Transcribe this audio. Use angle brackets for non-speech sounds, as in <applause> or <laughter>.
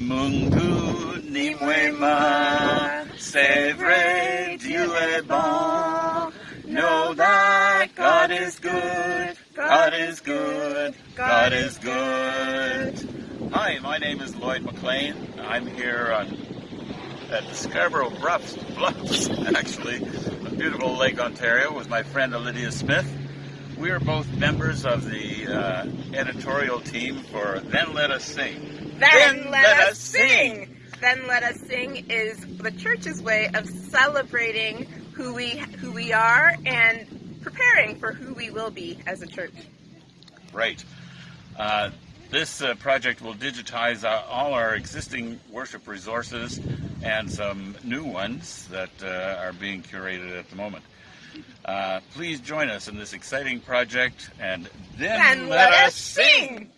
Mungu ni mwema, c'est vrai, Dieu est bon. Know that God is good, God is good, God is good. Hi, my name is Lloyd McLean. I'm here on at the Scarborough Bluffs, Bluffs <laughs> actually, on beautiful Lake Ontario with my friend Lydia Smith. We are both members of the uh, editorial team for Then Let Us Sing. Then, let, us sing. Then let us sing is the church's way of celebrating who we who we are and preparing for who we will be as a church. Right. Uh, this uh, project will digitize uh, all our existing worship resources and some new ones that uh, are being curated at the moment. Uh, please join us in this exciting project and then, Then let us sing.